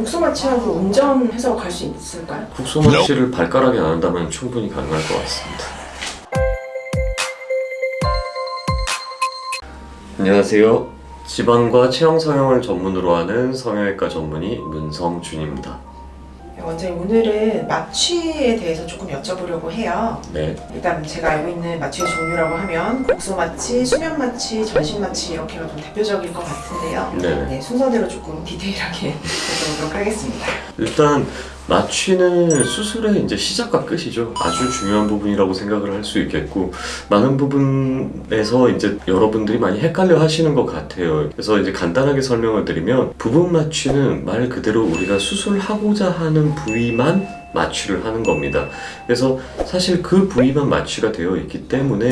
국소 마취하고 운전해서 갈 수 있을까요? 국소 마취를 발가락에 안 한다면 충분히 가능할 것 같습니다. 안녕하세요. 지방과 체형 성형을 전문으로 하는 성형외과 전문의 문성준입니다. 네, 원장님 오늘은 마취에 대해서 조금 여쭤보려고 해요. 네, 일단 제가 알고 있는 마취의 종류라고 하면 국소 마취, 수면 마취, 전신 마취 이렇게가 좀 대표적일 것 같은데요. 네. 네, 순서대로 조금 디테일하게 여쭤보도록 하겠습니다. 일단 마취는 수술의 이제 시작과 끝이죠. 아주 중요한 부분이라고 생각을 할 수 있겠고 많은 부분에서 이제 여러분들이 많이 헷갈려 하시는 것 같아요. 그래서 이제 간단하게 설명을 드리면 부분 마취는 말 그대로 우리가 수술하고자 하는 부위만 마취를 하는 겁니다. 그래서 사실 그 부위만 마취가 되어 있기 때문에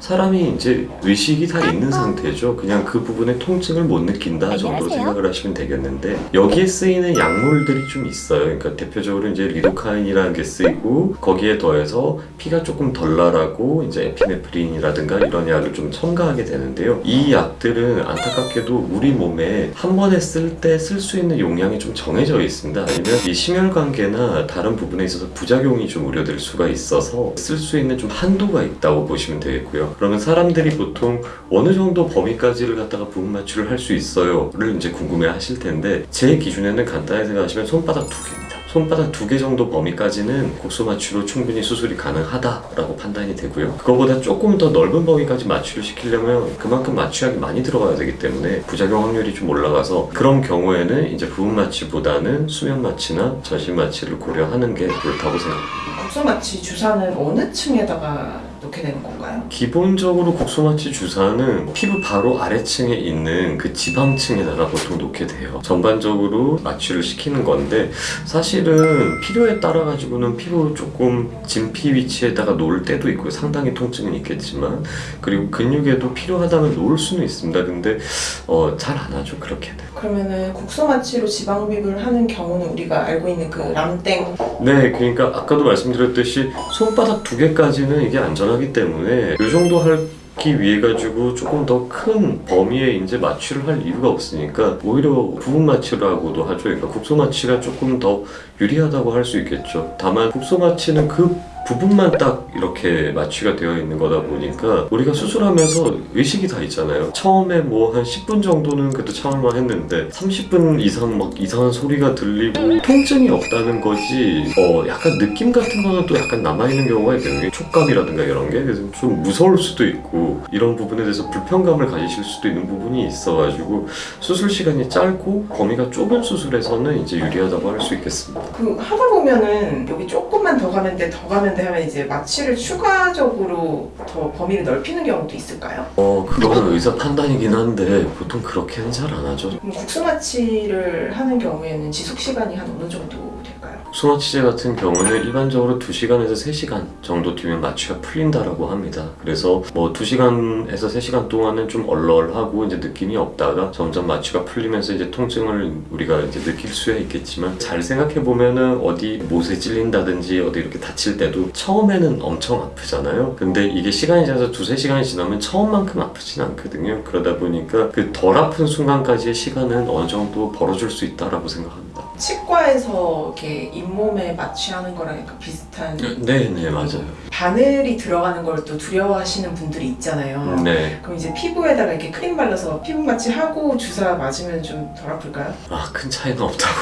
사람이 이제 의식이 다 있는 상태죠. 그냥 그 부분의 통증을 못 느낀다 정도로 생각을 하시면 되겠는데 여기에 쓰이는 약물들이 좀 있어요. 그러니까 대표적으로 이제 리도카인이라는 게 쓰이고 거기에 더해서 피가 조금 덜 나라고 이제 에피네프린이라든가 이런 약을 좀 첨가하게 되는데요. 이 약들은 안타깝게도 우리 몸에 한 번에 쓸 때 쓸 수 있는 용량이 좀 정해져 있습니다. 아니면 이 심혈관계나 다른 부분에 있어서 부작용이 좀 우려될 수가 있어서 쓸 수 있는 좀 한도가 있다고 보시면 되겠고요. 그러면 사람들이 보통 어느 정도 범위까지를 갖다가 부분 마취를 할 수 있어요?를 이제 궁금해 하실 텐데 제 기준에는 간단히 생각하시면 손바닥 두 개입니다. 손바닥 두 개 정도 범위까지는 국소 마취로 충분히 수술이 가능하다라고 판단이 되고요. 그거보다 조금 더 넓은 범위까지 마취를 시키려면 그만큼 마취약이 많이 들어가야 되기 때문에 부작용 확률이 좀 올라가서 그런 경우에는 이제 부분 마취보다는 수면 마취나 전신 마취를 고려하는 게 옳다고 생각합니다. 국소 마취 주사는 어느 층에다가 놓게 되는 건가요? 기본적으로 국소마취 주사는 피부 바로 아래층에 있는 그 지방층에다가 보통 놓게 돼요. 전반적으로 마취를 시키는 건데 사실은 필요에 따라 가지고는 피부 조금 진피 위치에다가 놓을 때도 있고요. 상당히 통증은 있겠지만 그리고 근육에도 필요하다면 놓을 수는 있습니다. 근데 어, 잘 안 하죠 그렇게는. 그러면은 국소 마취로 지방흡입을 하는 경우는 우리가 알고 있는 그 람땡 네, 그러니까 아까도 말씀드렸듯이 손바닥 두 개까지는 이게 안전 하기 때문에 이 정도 하기 위해 가지고 조금 더 큰 범위에 이제 마취를 할 이유가 없으니까 오히려 부분 마취라고도 하죠. 그러니까 국소 마취가 조금 더 유리하다고 할 수 있겠죠. 다만 국소 마취는 그 부분만 딱 이렇게 마취가 되어 있는 거다 보니까 우리가 수술하면서 의식이 다 있잖아요. 처음에 뭐 한 10분 정도는 그래도 참을만 했는데 30분 이상 막 이상한 소리가 들리고 통증이 없다는 거지 어 약간 느낌 같은 거는 또 약간 남아있는 경우가 있거든요. 촉감이라든가 이런 게 그래서 좀 무서울 수도 있고 이런 부분에 대해서 불편감을 가지실 수도 있는 부분이 있어가지고 수술 시간이 짧고 범위가 좁은 수술에서는 이제 유리하다고 할 수 있겠습니다. 그 하다 보면은 여기 조금만 더 가면 돼, 더 가면 돼 하면 이제 마취를 추가적으로 더 범위를 넓히는 경우도 있을까요? 어 그거는 의사 판단이긴 한데 보통 그렇게는 잘 안 하죠. 국소 마취를 하는 경우에는 지속 시간이 한 어느 정도 될까요? 수마취제 같은 경우는 일반적으로 2시간에서 3시간 정도 뒤면 마취가 풀린다라고 합니다. 그래서 뭐 2시간에서 3시간 동안은 좀 얼얼하고 이제 느낌이 없다가 점점 마취가 풀리면서 이제 통증을 우리가 이제 느낄 수야 있겠지만 잘 생각해 보면은 어디 못에 찔린다든지 어디 이렇게 다칠 때도 처음에는 엄청 아프잖아요. 근데 이게 시간이 지나서 두세 시간이 지나면 처음만큼 아프진 않거든요. 그러다 보니까 그 덜 아픈 순간까지의 시간은 어느 정도 벌어줄 수 있다라고 생각합니다. 치과에서 이렇게 잇몸에 마취하는 거랑 약간 비슷한 네, 네, 맞아요. 바늘이 들어가는 걸 또 두려워하시는 분들이 있잖아요. 네. 그럼 이제 피부에다가 이렇게 크림 발라서 피부 마취하고 주사 맞으면 좀 덜 아플까요? 아, 큰 차이는 없다고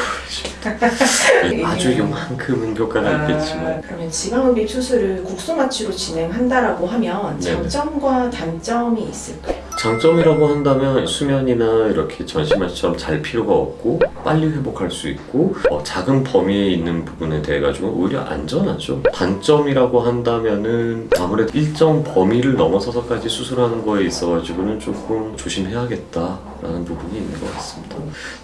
그러죠. 아주 요만큼은 효과가 있겠지만. 아, 그러면 지방흡입 수술을 국소 마취로 진행한다라고 하면 네네. 장점과 단점이 있을까요? 장점이라고 한다면 수면이나 이렇게 전신마취처럼 잘 필요가 없고 빨리 회복할 수 있고 어, 작은 범위에 있는 부분에 대해 가지고 오히려 안전하죠. 단점이라고 한다면은 아무래도 일정 범위를 넘어서서까지 수술하는 거에 있어 가지고는 조금 조심해야겠다 라는 부분이 있는 것 같습니다.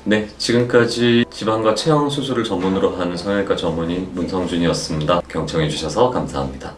네, 지금까지 지방과 체형 수술을 전문으로 하는 성형외과 전문의 문성준이었습니다. 경청해 주셔서 감사합니다.